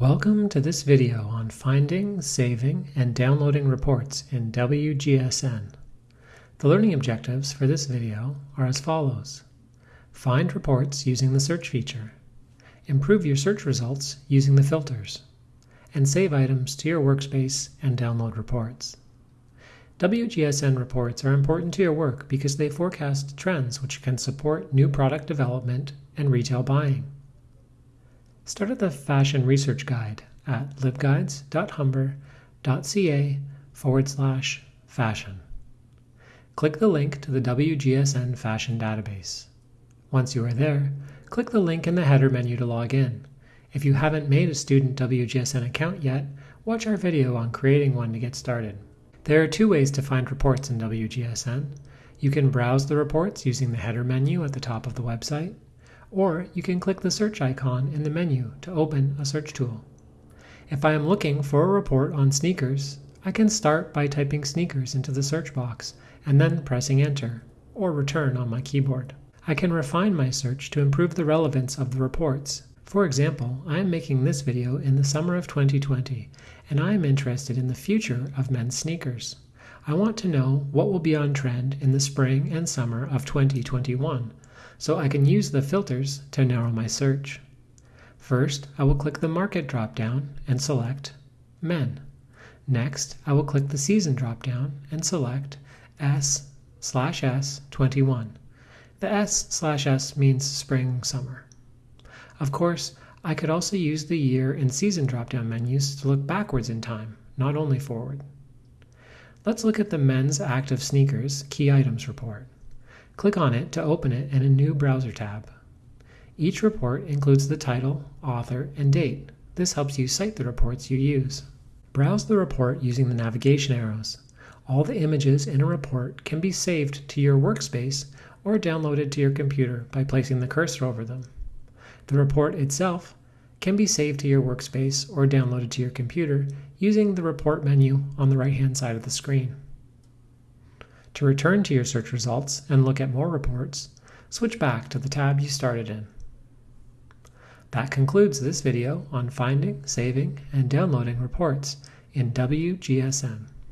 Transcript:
Welcome to this video on finding, saving, and downloading reports in WGSN. The learning objectives for this video are as follows. Find reports using the search feature. Improve your search results using the filters. And save items to your workspace and download reports. WGSN reports are important to your work because they forecast trends which can support new product development and retail buying. Start at the Fashion Research Guide at libguides.humber.ca forward slash fashion. Click the link to the WGSN Fashion database. Once you are there, click the link in the header menu to log in. If you haven't made a student WGSN account yet, watch our video on creating one to get started. There are two ways to find reports in WGSN. You can browse the reports using the header menu at the top of the website, or you can click the search icon in the menu to open a search tool. If I am looking for a report on sneakers, I can start by typing sneakers into the search box and then pressing enter or return on my keyboard. I can refine my search to improve the relevance of the reports. For example, I am making this video in the summer of 2020 and I am interested in the future of men's sneakers. I want to know what will be on trend in the spring and summer of 2021 so I can use the filters to narrow my search. First, I will click the Market drop-down and select Men. Next, I will click the Season drop-down and select S slash S 21. The S slash S means spring, summer. Of course, I could also use the year and season drop-down menus to look backwards in time, not only forward. Let's look at the men's active sneakers key items report. Click on it to open it in a new browser tab. Each report includes the title, author, and date. This helps you cite the reports you use. Browse the report using the navigation arrows. All the images in a report can be saved to your workspace or downloaded to your computer by placing the cursor over them. The report itself can be saved to your workspace or downloaded to your computer using the report menu on the right hand side of the screen. To return to your search results and look at more reports, switch back to the tab you started in. That concludes this video on finding, saving, and downloading reports in WGSN.